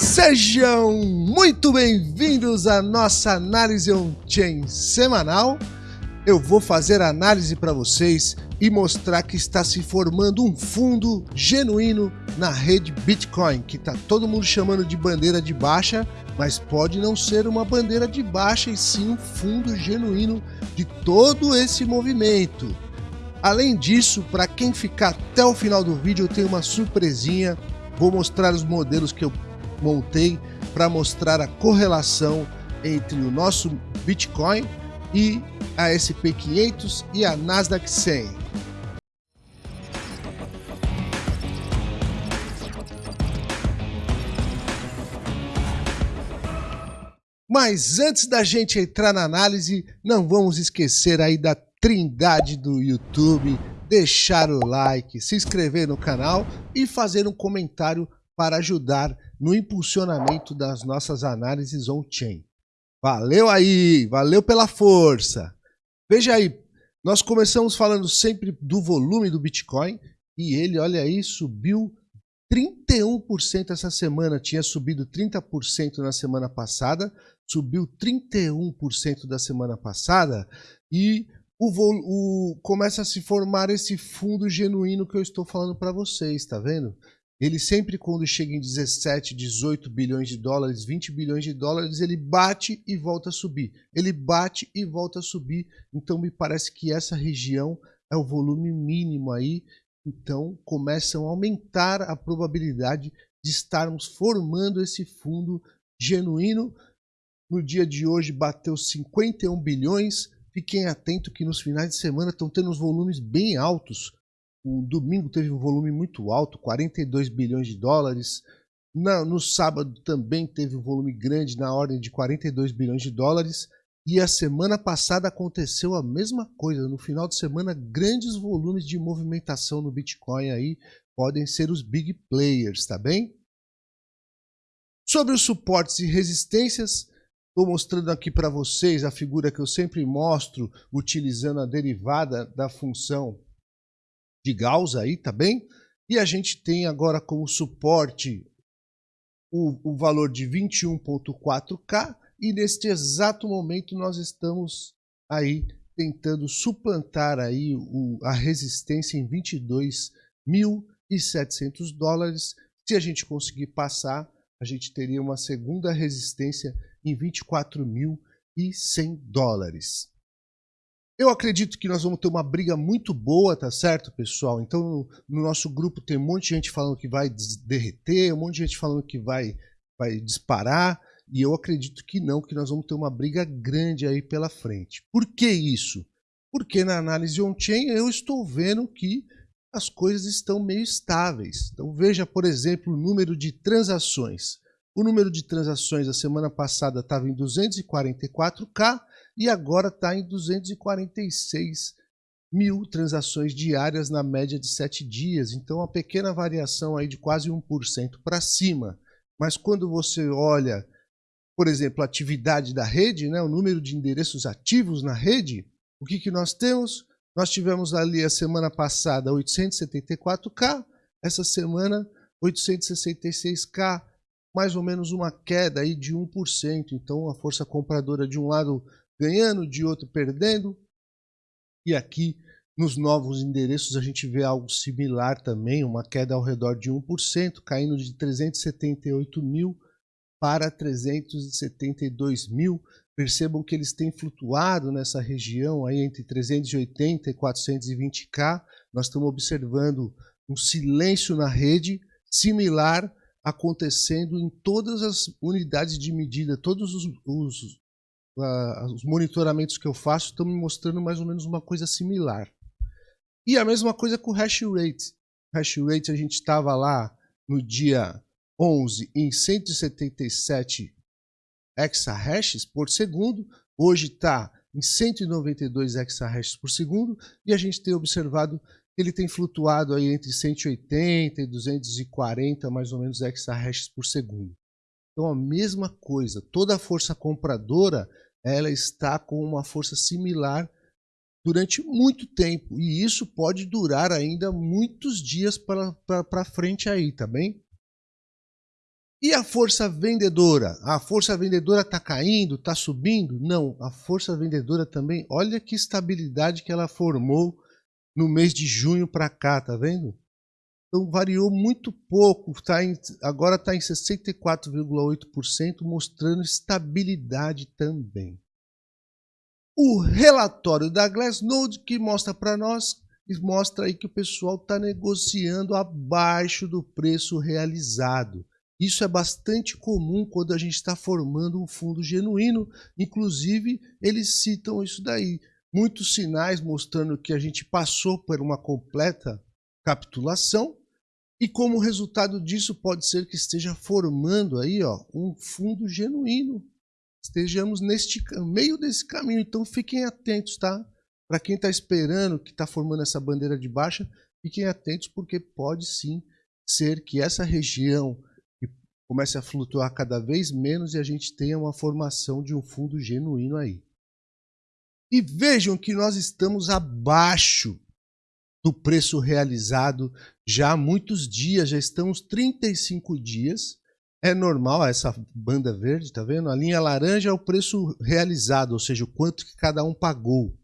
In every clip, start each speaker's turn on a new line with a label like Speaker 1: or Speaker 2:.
Speaker 1: Sejam muito bem-vindos à nossa análise on-chain semanal. Eu vou fazer a análise para vocês e mostrar que está se formando um fundo genuíno na rede Bitcoin, que está todo mundo chamando de bandeira de baixa, mas pode não ser uma bandeira de baixa e sim um fundo genuíno de todo esse movimento. Além disso, para quem ficar até o final do vídeo, eu tenho uma surpresinha. Vou mostrar os modelos que eu montei para mostrar a correlação entre o nosso Bitcoin e a SP500 e a Nasdaq 100. Mas antes da gente entrar na análise, não vamos esquecer aí da trindade do YouTube, deixar o like, se inscrever no canal e fazer um comentário para ajudar no impulsionamento das nossas análises on-chain. Valeu aí, valeu pela força. Veja aí, nós começamos falando sempre do volume do Bitcoin e ele, olha aí, subiu 31% essa semana, tinha subido 30% na semana passada, subiu 31% da semana passada e o, o, começa a se formar esse fundo genuíno que eu estou falando para vocês, tá vendo? Ele sempre quando chega em 17, 18 bilhões de dólares, 20 bilhões de dólares, ele bate e volta a subir. Ele bate e volta a subir. Então me parece que essa região é o volume mínimo aí. Então começam a aumentar a probabilidade de estarmos formando esse fundo genuíno no dia de hoje bateu 51 bilhões. Fiquem atentos que nos finais de semana estão tendo os volumes bem altos. O domingo teve um volume muito alto, 42 bilhões de dólares. no sábado também teve um volume grande, na ordem de 42 bilhões de dólares. E a semana passada aconteceu a mesma coisa. No final de semana, grandes volumes de movimentação no Bitcoin aí podem ser os big players, tá bem? Sobre os suportes e resistências, Estou mostrando aqui para vocês a figura que eu sempre mostro utilizando a derivada da função de Gauss aí, tá bem? E a gente tem agora como suporte o, o valor de 21.4K e neste exato momento nós estamos aí tentando suplantar aí o, a resistência em 22.700 dólares. Se a gente conseguir passar, a gente teria uma segunda resistência em 24.100 dólares. Eu acredito que nós vamos ter uma briga muito boa, tá certo, pessoal? Então, no, no nosso grupo tem um monte de gente falando que vai derreter, um monte de gente falando que vai, vai disparar, e eu acredito que não, que nós vamos ter uma briga grande aí pela frente. Por que isso? Porque na análise on-chain eu estou vendo que as coisas estão meio estáveis. Então veja, por exemplo, o número de transações. O número de transações a semana passada estava em 244K e agora está em 246 mil transações diárias na média de 7 dias. Então, uma pequena variação aí de quase 1% para cima. Mas quando você olha, por exemplo, a atividade da rede, né, o número de endereços ativos na rede, o que, que nós temos? Nós tivemos ali a semana passada 874K, essa semana 866K, mais ou menos uma queda aí de 1%. Então a força compradora de um lado ganhando, de outro perdendo. E aqui nos novos endereços a gente vê algo similar também, uma queda ao redor de 1%, caindo de 378 mil para 372 mil. Percebam que eles têm flutuado nessa região aí entre 380 e 420k. Nós estamos observando um silêncio na rede similar acontecendo em todas as unidades de medida, todos os, os, os monitoramentos que eu faço estão me mostrando mais ou menos uma coisa similar. E a mesma coisa com o hash rate. O hash rate a gente estava lá no dia 11 em 177 exahashes por segundo, hoje está em 192 exahashes por segundo e a gente tem observado ele tem flutuado aí entre 180 e 240 mais ou menos exahashes por segundo. Então a mesma coisa, toda a força compradora ela está com uma força similar durante muito tempo e isso pode durar ainda muitos dias para frente aí, tá bem? E a força vendedora? A força vendedora está caindo, está subindo? Não, a força vendedora também, olha que estabilidade que ela formou no mês de junho para cá, tá vendo? Então variou muito pouco, tá em, agora está em 64,8%, mostrando estabilidade também. O relatório da Glassnode que mostra para nós, mostra aí que o pessoal está negociando abaixo do preço realizado. Isso é bastante comum quando a gente está formando um fundo genuíno. Inclusive, eles citam isso daí. Muitos sinais mostrando que a gente passou por uma completa capitulação e como resultado disso pode ser que esteja formando aí ó, um fundo genuíno. Estejamos neste meio desse caminho, então fiquem atentos, tá? Para quem está esperando, que está formando essa bandeira de baixa, fiquem atentos porque pode sim ser que essa região comece a flutuar cada vez menos e a gente tenha uma formação de um fundo genuíno aí. E vejam que nós estamos abaixo do preço realizado já há muitos dias, já estamos 35 dias. É normal essa banda verde, tá vendo? A linha laranja é o preço realizado, ou seja, o quanto que cada um pagou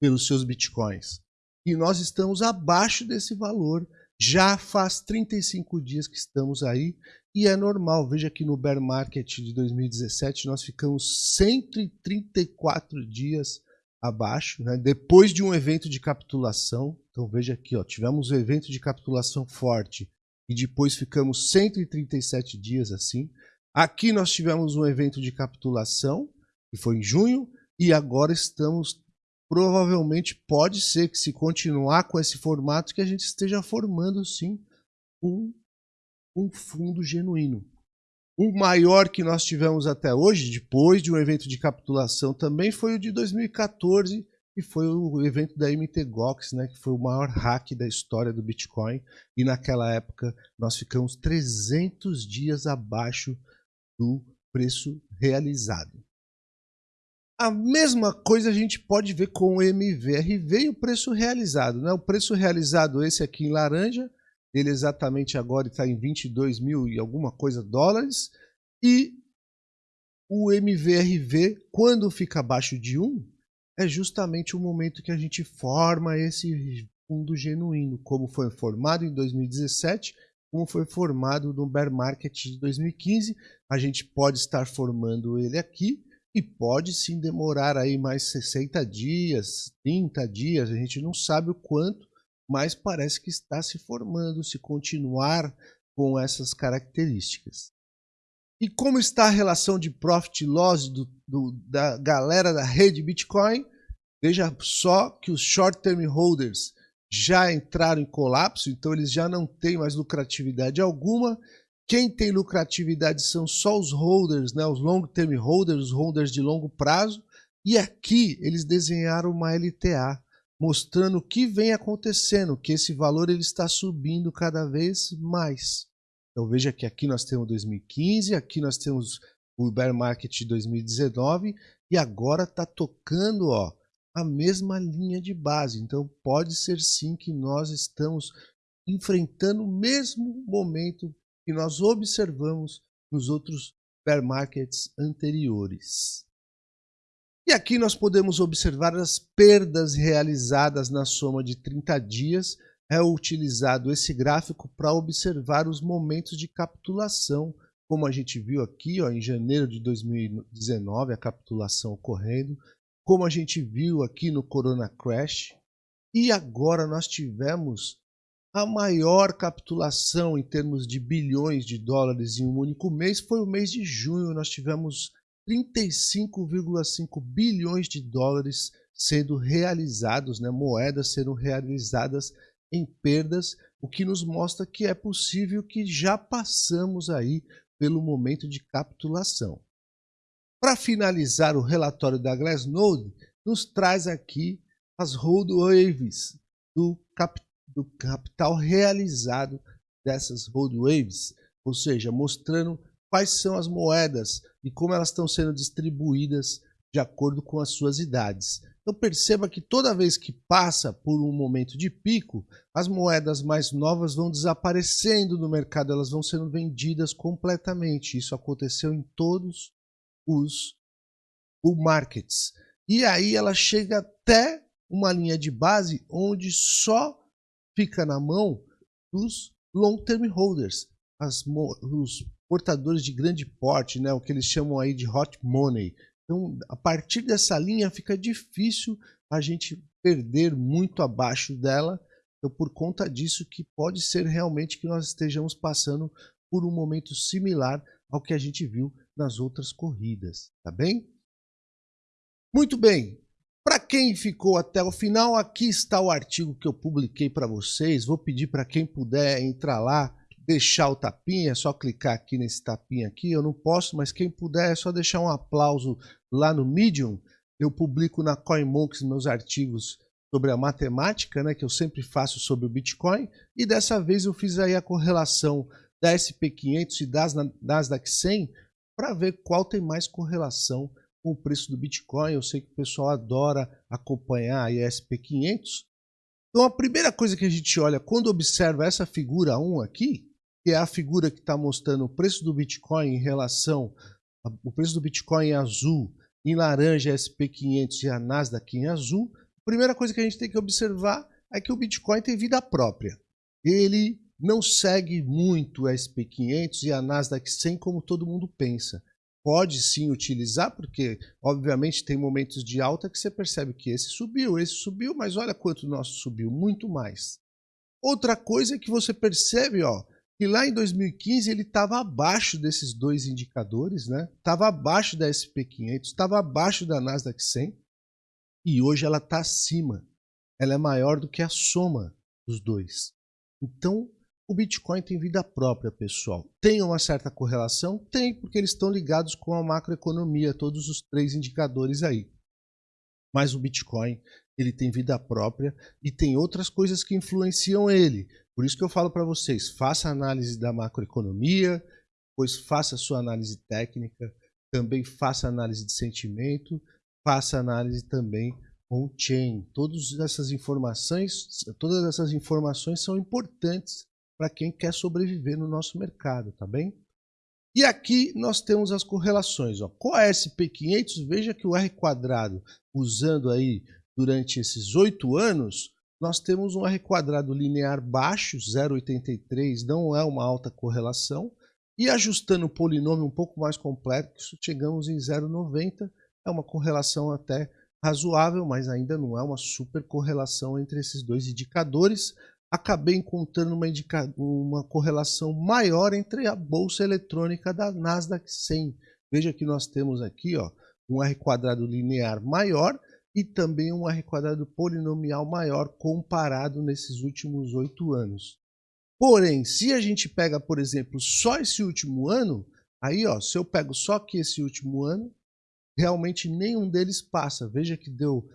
Speaker 1: pelos seus bitcoins. E nós estamos abaixo desse valor. Já faz 35 dias que estamos aí e é normal, veja que no bear market de 2017 nós ficamos 134 dias abaixo, né? depois de um evento de capitulação. Então veja aqui, ó, tivemos um evento de capitulação forte e depois ficamos 137 dias assim. Aqui nós tivemos um evento de capitulação, que foi em junho, e agora estamos provavelmente pode ser que se continuar com esse formato que a gente esteja formando sim um um fundo genuíno. O maior que nós tivemos até hoje, depois de um evento de capitulação, também foi o de 2014, que foi o evento da MTGOX, né, que foi o maior hack da história do Bitcoin. E naquela época nós ficamos 300 dias abaixo do preço realizado. A mesma coisa a gente pode ver com o MVRV e o preço realizado. Né? O preço realizado, esse aqui em laranja, ele exatamente agora está em 22 mil e alguma coisa dólares. E o MVRV, quando fica abaixo de 1, é justamente o momento que a gente forma esse fundo genuíno, como foi formado em 2017, como foi formado no bear market de 2015. A gente pode estar formando ele aqui e pode sim demorar aí mais 60 dias, 30 dias, a gente não sabe o quanto, mas parece que está se formando se continuar com essas características. E como está a relação de profit loss do, do, da galera da rede Bitcoin? Veja só que os short term holders já entraram em colapso, então eles já não têm mais lucratividade alguma. Quem tem lucratividade são só os holders, né, os long term holders, os holders de longo prazo. E aqui eles desenharam uma LTA, mostrando o que vem acontecendo, que esse valor ele está subindo cada vez mais. Então veja que aqui nós temos 2015, aqui nós temos o bear market de 2019 e agora está tocando ó, a mesma linha de base. Então pode ser sim que nós estamos enfrentando o mesmo momento que nós observamos nos outros bear markets anteriores. E aqui nós podemos observar as perdas realizadas na soma de 30 dias. É utilizado esse gráfico para observar os momentos de capitulação, como a gente viu aqui ó, em janeiro de 2019, a capitulação ocorrendo, como a gente viu aqui no Corona Crash. E agora nós tivemos a maior capitulação em termos de bilhões de dólares em um único mês, foi o mês de junho. Nós tivemos 35,5 bilhões de dólares sendo realizados, né, moedas sendo realizadas em perdas, o que nos mostra que é possível que já passamos aí pelo momento de capitulação. Para finalizar o relatório da Glassnode, nos traz aqui as hold waves do, cap, do capital realizado dessas hold waves, ou seja, mostrando quais são as moedas e como elas estão sendo distribuídas de acordo com as suas idades. Então perceba que toda vez que passa por um momento de pico, as moedas mais novas vão desaparecendo do mercado, elas vão sendo vendidas completamente. Isso aconteceu em todos os markets. E aí ela chega até uma linha de base onde só fica na mão dos long term holders, as, os portadores de grande porte, né, o que eles chamam aí de hot money. Então, a partir dessa linha fica difícil a gente perder muito abaixo dela. Então, por conta disso que pode ser realmente que nós estejamos passando por um momento similar ao que a gente viu nas outras corridas, tá bem? Muito bem. Para quem ficou até o final, aqui está o artigo que eu publiquei para vocês. Vou pedir para quem puder entrar lá deixar o tapinha, é só clicar aqui nesse tapinha aqui. Eu não posso, mas quem puder é só deixar um aplauso lá no Medium. Eu publico na CoinMonks meus artigos sobre a matemática, né, que eu sempre faço sobre o Bitcoin. E dessa vez eu fiz aí a correlação da SP500 e das Nasdaq 100 para ver qual tem mais correlação com o preço do Bitcoin. Eu sei que o pessoal adora acompanhar a SP500. Então a primeira coisa que a gente olha quando observa essa figura 1 aqui que é a figura que está mostrando o preço do Bitcoin em relação o preço do Bitcoin em azul, em laranja SP500 e a Nasdaq em azul, a primeira coisa que a gente tem que observar é que o Bitcoin tem vida própria. Ele não segue muito a SP500 e a Nasdaq 100 como todo mundo pensa. Pode sim utilizar, porque obviamente tem momentos de alta que você percebe que esse subiu, esse subiu, mas olha quanto o nosso subiu, muito mais. Outra coisa é que você percebe, ó, e lá em 2015 ele estava abaixo desses dois indicadores, né? Estava abaixo da SP500, estava abaixo da Nasdaq 100 e hoje ela está acima. Ela é maior do que a soma dos dois. Então, o Bitcoin tem vida própria, pessoal. Tem uma certa correlação? Tem, porque eles estão ligados com a macroeconomia, todos os três indicadores aí. Mas o Bitcoin, ele tem vida própria e tem outras coisas que influenciam ele. Por isso que eu falo para vocês, faça análise da macroeconomia, depois faça sua análise técnica, também faça análise de sentimento, faça análise também on-chain. Todas essas informações, todas essas informações são importantes para quem quer sobreviver no nosso mercado, tá bem? E aqui nós temos as correlações. Ó. Com a SP500, veja que o R quadrado, usando aí durante esses oito anos, nós temos um R quadrado linear baixo, 0,83, não é uma alta correlação, e ajustando o polinômio um pouco mais complexo, chegamos em 0,90, é uma correlação até razoável, mas ainda não é uma super correlação entre esses dois indicadores. Acabei encontrando uma, indica... uma correlação maior entre a bolsa eletrônica da Nasdaq 100. Veja que nós temos aqui ó, um R quadrado linear maior, e também um R quadrado polinomial maior comparado nesses últimos oito anos. Porém, se a gente pega, por exemplo, só esse último ano, aí ó, se eu pego só aqui esse último ano, realmente nenhum deles passa. Veja que deu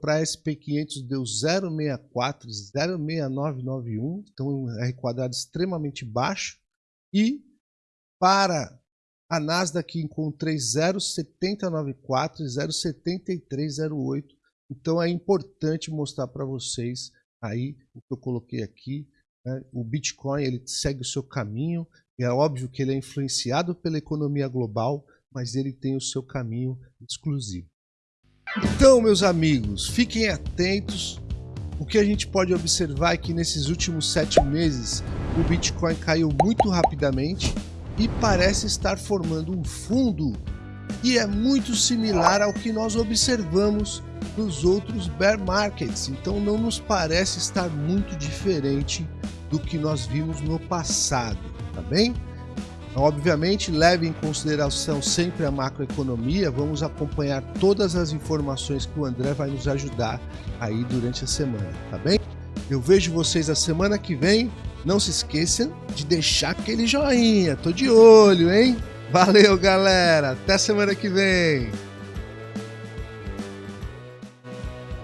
Speaker 1: para SP500 deu 0,64, 0,6991, então um R quadrado extremamente baixo. E para a Nasdaq encontrei 0,7094 e 0,7308. Então é importante mostrar para vocês aí o que eu coloquei aqui. Né? O Bitcoin ele segue o seu caminho. É óbvio que ele é influenciado pela economia global, mas ele tem o seu caminho exclusivo. Então, meus amigos, fiquem atentos. O que a gente pode observar é que nesses últimos sete meses o Bitcoin caiu muito rapidamente e parece estar formando um fundo que é muito similar ao que nós observamos nos outros bear markets. Então não nos parece estar muito diferente do que nós vimos no passado, tá bem? Obviamente, leve em consideração sempre a macroeconomia, vamos acompanhar todas as informações que o André vai nos ajudar aí durante a semana, tá bem? Eu vejo vocês a semana que vem não se esqueçam de deixar aquele joinha. Tô de olho, hein? Valeu, galera. Até semana que vem.